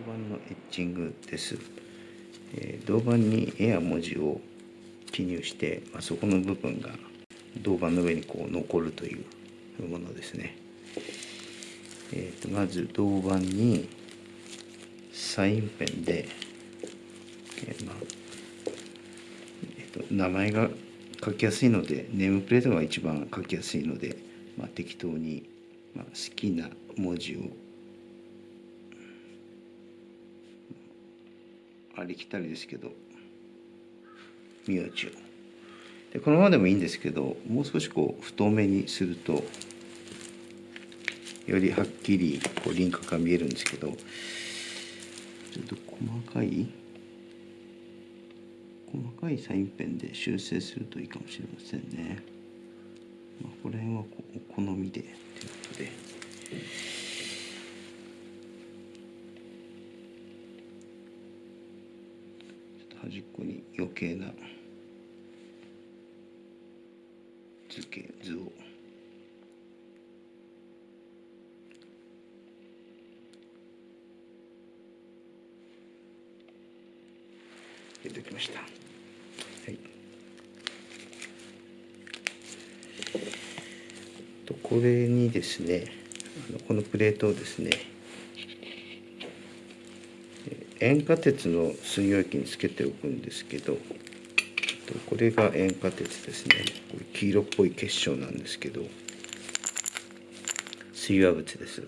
板のエッチングです、えー、銅板に絵や文字を記入して、まあ、そこの部分が銅板の上にこう残るというものですね、えーと、まず銅板にサインペンで、えー、まあえーと、名前が書きやすいのでネームプレートが一番書きやすいので、まあ、適当に、まあ、好きな文字をありきたりですけど名字をでこのままでもいいんですけどもう少しこう太めにするとよりはっきりこう輪郭が見えるんですけどちょっと細かい細かいサインペンで修正するといいかもしれませんね。まあ、この辺はお好みでということで。端っこに余計な図形図を入れておきました。はい。とこれにですね、あのこのプレートをですね。塩化鉄の水溶液につけておくんですけどこれが塩化鉄ですね。黄色っぽい結晶なんですけど水和物です。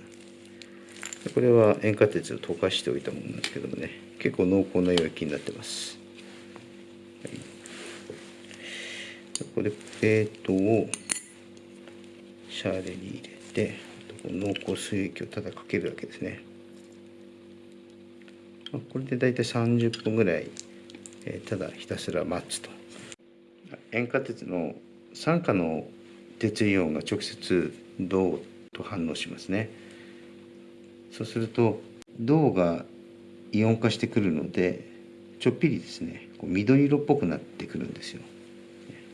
これは塩化鉄を溶かしておいたものなんですけどもね。結構濃厚な溶液になってます、これプレートをシャーレに入れて濃厚水液をただかけるだけですね。これで大体30分ぐらい、えー、ただひたすら待つと。塩化鉄の酸化の鉄イオンが直接銅と反応しますね。そうすると銅がイオン化してくるのでちょっぴりですねこう緑色っぽくなってくるんですよ、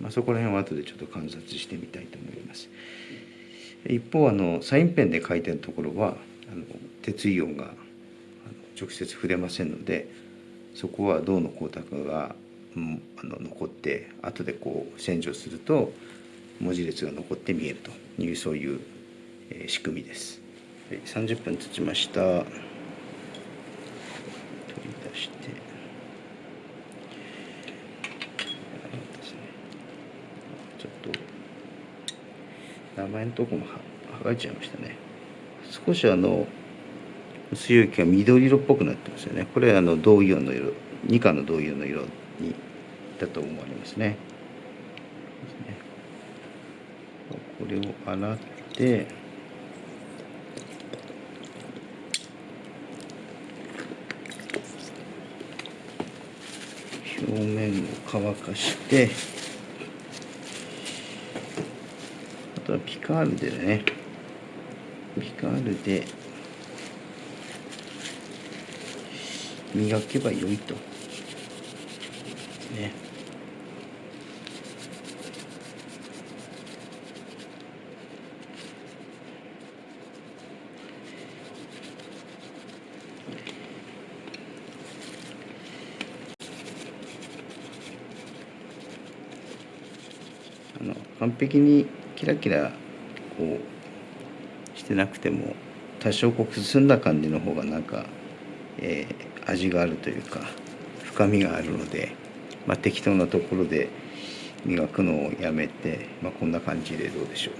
まあ、そこら辺は後でちょっと観察してみたいと思います。一方あのサインペンで書いてるところはあの鉄イオンが直接触れませんのでそこは銅の光沢が、うん、あの残って後でこう洗浄すると文字列が残って見えるというそういう、えー、仕組みです。はい、30分経ちました。取り出して。ちょっと名前のとこも剥がれちゃいましたね。少しあの水溶液が緑色っぽくなってますよね。これはあの銅イオンの色。2価の銅イオンの色にだと思われますね。これを洗って。表面を乾かして。あとはピカールでね。ピカールで磨けばよいと。ね。あの完璧にキラキラこうしてなくても多少こうくすんだ感じの方がなんか、えー、味があるというか深みがあるので、まあ、適当なところで磨くのをやめて、まあ、こんな感じでどうでしょう。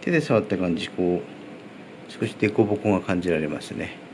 手で触った感じこう少し凸凹が感じられますね。